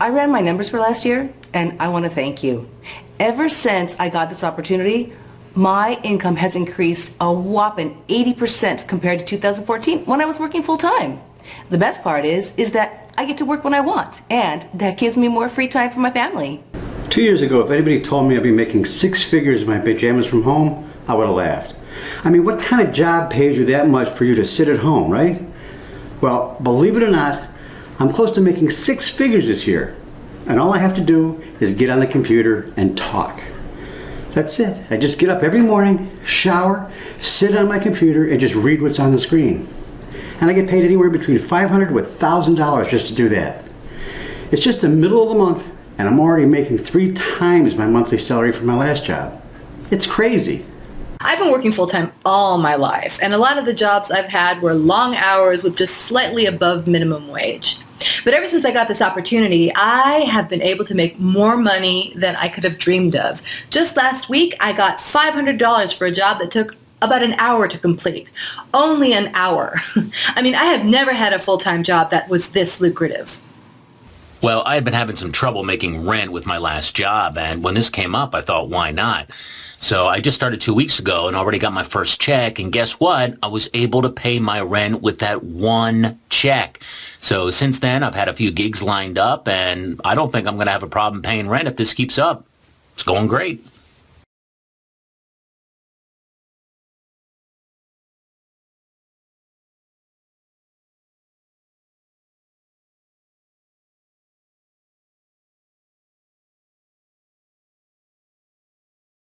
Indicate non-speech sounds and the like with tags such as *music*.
I ran my numbers for last year, and I want to thank you. Ever since I got this opportunity, my income has increased a whopping 80% compared to 2014 when I was working full-time. The best part is, is that I get to work when I want, and that gives me more free time for my family. Two years ago, if anybody told me I'd be making six figures in my pajamas from home, I would have laughed. I mean, what kind of job pays you that much for you to sit at home, right? Well, believe it or not, I'm close to making six figures this year. And all I have to do is get on the computer and talk. That's it. I just get up every morning, shower, sit on my computer, and just read what's on the screen. And I get paid anywhere between $500 to $1,000 just to do that. It's just the middle of the month, and I'm already making three times my monthly salary from my last job. It's crazy. I've been working full-time all my life, and a lot of the jobs I've had were long hours with just slightly above minimum wage. But ever since I got this opportunity, I have been able to make more money than I could have dreamed of. Just last week, I got $500 for a job that took about an hour to complete. Only an hour. *laughs* I mean, I have never had a full-time job that was this lucrative. Well, I had been having some trouble making rent with my last job, and when this came up, I thought, why not? So I just started two weeks ago and already got my first check, and guess what? I was able to pay my rent with that one check. So since then, I've had a few gigs lined up, and I don't think I'm going to have a problem paying rent if this keeps up. It's going great.